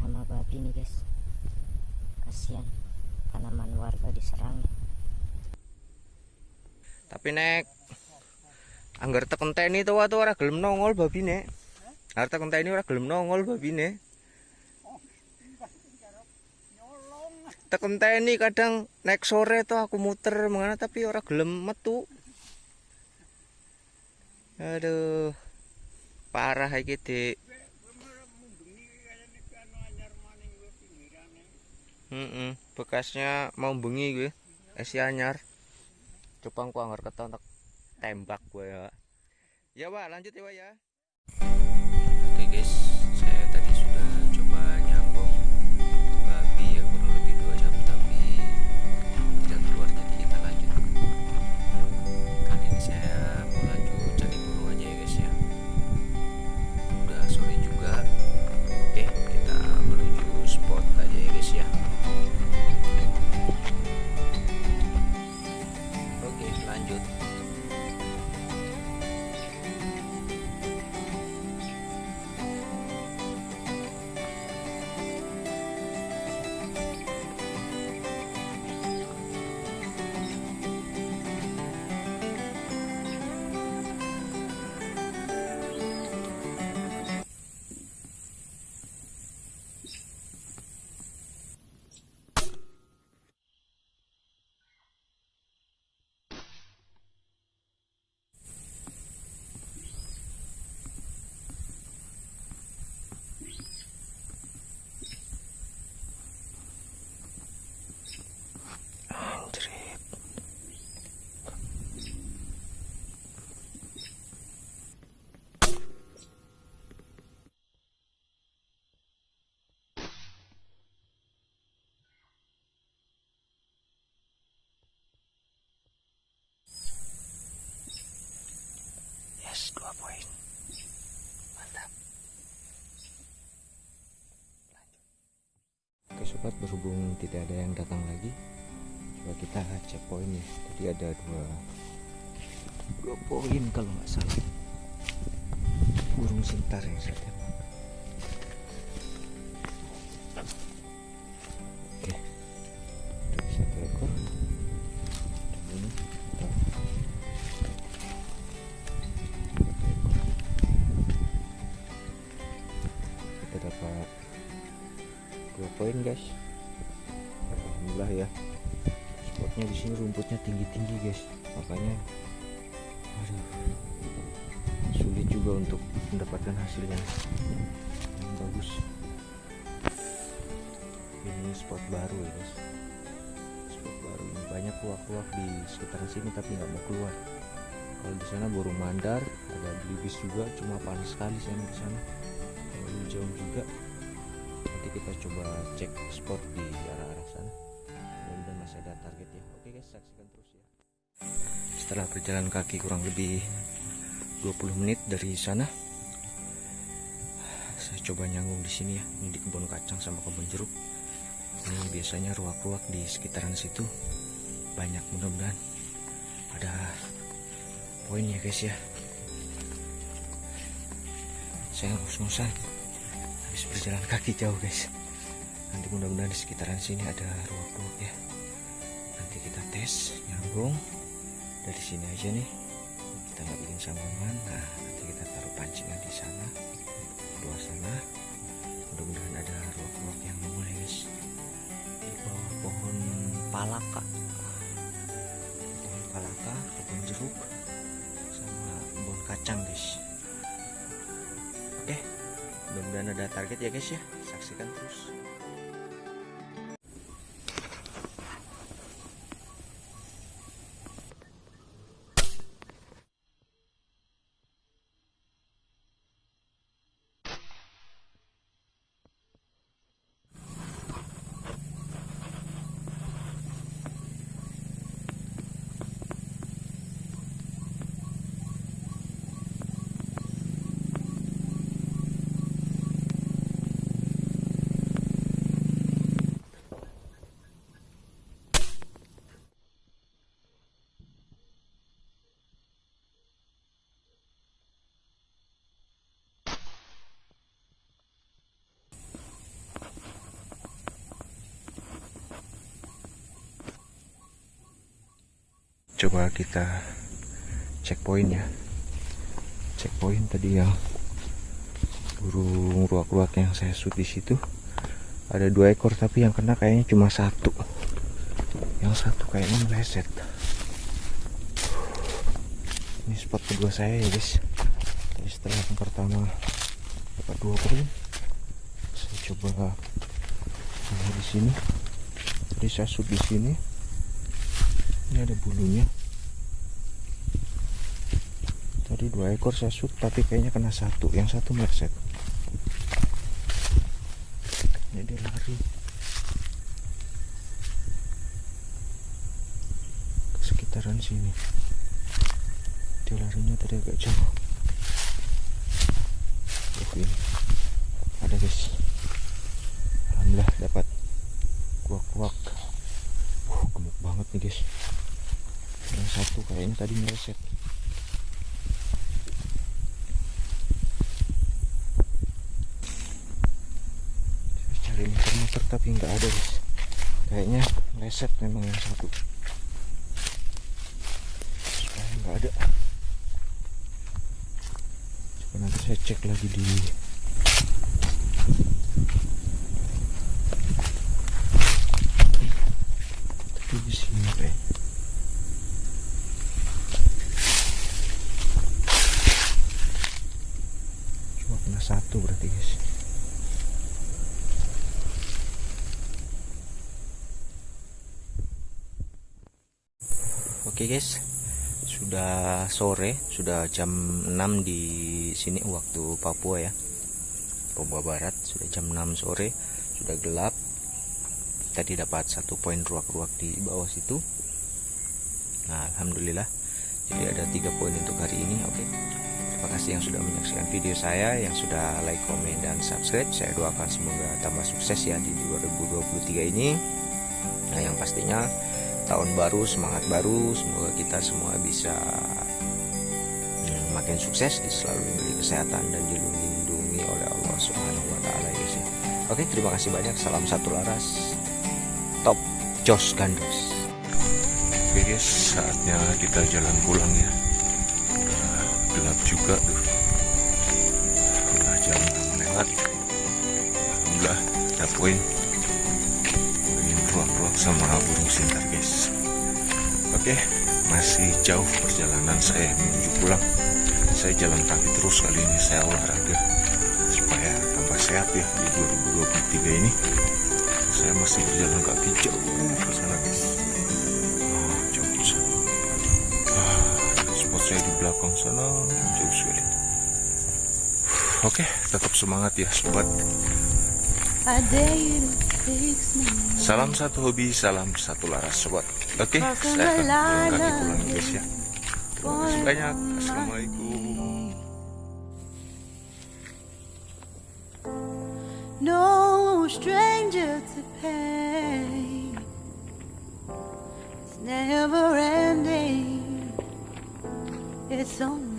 sama babi nih guys kasihan tanaman warga diserang Tapi nek anggar tekenteni tuh tuh ora gelem nongol babine. Arep tekenteni ora gelem nongol babine. Tekenteni kadang naik sore tuh aku muter mengana tapi ora gelem metu. Aduh. Parah iki, Dik. Heeh, bekasnya mau bengi gue. Esi anyar. Anggar keton tak tembak gue ya. Ya, Pak, lanjut ya, Pak ya. Oke, guys. Saya tadi sudah coba Sobat, berhubung tidak ada yang datang lagi, coba kita cek poin ya. Tadi ada dua dua poin kalau nggak salah. Burung sentar yang saya dua poin guys. Alhamdulillah ya. Spotnya di sini rumputnya tinggi tinggi guys. Makanya aduh. sulit juga untuk mendapatkan hasil yang, yang bagus. Ini spot baru ya guys. Spot baru. Ini banyak luak-luak di sekitaran sini tapi nggak mau keluar. Kalau di sana burung mandar ada belibis juga cuma panas sekali saya di sana. Jauh juga nanti kita coba cek spot di arah-arah sana. Mudah-mudahan masih ada target ya. Oke guys saksikan terus ya. Setelah berjalan kaki kurang lebih 20 menit dari sana saya coba nyanggung di sini ya. Ini di kebun kacang sama kebun jeruk. Ini biasanya ruak-ruak di sekitaran situ. Banyak mudah-mudahan ada poin ya guys ya. Saya ngos-ngosan habis berjalan kaki jauh guys. Nanti mudah-mudahan di sekitaran sini ada ruak-ruak ya. Nanti kita tes nyambung. Dari sini aja nih. Kita nggak bikin sambungan. Nah nanti kita taruh pancingan di sana luar sana. Mudah-mudahan ada ruak-ruak yang nongol ya guys. Di bawah pohon palaka. Pohon palaka kebun jeruk sama kebun kacang guys mudah-mudahan ada target ya guys ya. Saksikan terus coba kita checkpoint ya. Checkpoint tadi yang burung ruak-ruak yang saya shoot di situ. Ada dua ekor tapi yang kena kayaknya cuma satu. Yang satu kayaknya meleset. Ini spot kedua saya ya guys. Jadi setelah yang pertama dapat dua poin saya coba di sini. Jadi saya shoot di sini ini ada bulunya. Tadi dua ekor saya shoot tapi kayaknya kena satu. Yang satu meleset. Ini dia lari. Ke sekitaran sini. Dia larinya tadi agak jauh. Ini. Ada guys alhamdulillah dapat kuak-kuak uh, gemuk banget nih guys yang satu kayaknya tadi meleset. Cari muter-muter tapi nggak ada guys. Kayaknya meleset memang yang satu. Nggak ada. Coba nanti saya cek lagi di tapi di sini kayak cuma kena satu berarti guys Oke guys, sudah sore, sudah jam 6 di sini waktu Papua ya. Papua Barat, sudah jam 6 sore, sudah gelap. Tadi dapat satu poin ruak-ruak di bawah situ. Nah, alhamdulillah. Jadi ada tiga poin untuk hari ini. Oke. Terima kasih yang sudah menyaksikan video saya, yang sudah like, komen, dan subscribe. Saya doakan semoga tambah sukses ya di 2023 ini. Nah, yang pastinya tahun baru semangat baru semoga kita semua bisa hmm, makin sukses selalu diberi kesehatan dan dilindungi oleh Allah Subhanahu wa taala ya ya. Oke, terima kasih banyak. Salam satu laras. Top Jos Gandos. Oke guys, saatnya kita jalan pulang ya. Gelap juga tuh. Udah jam 6 lewat. Alhamdulillah ada poin. Ruak-ruak sama burung sintar guys. Oke masih jauh perjalanan saya menuju pulang. Saya jalan kaki terus kali ini saya olahraga supaya tambah sehat ya di 2023 ini. Saya masih berjalan kaki jauh saya di belakang sana jauh sekali oke tetap semangat ya sobat Salam satu hobi, salam satu laras sobat. Oke, saya akan kaki pulang guys ya. Terima kasih banyak. Assalamualaikum. No stranger to pain. It's never ending. It's only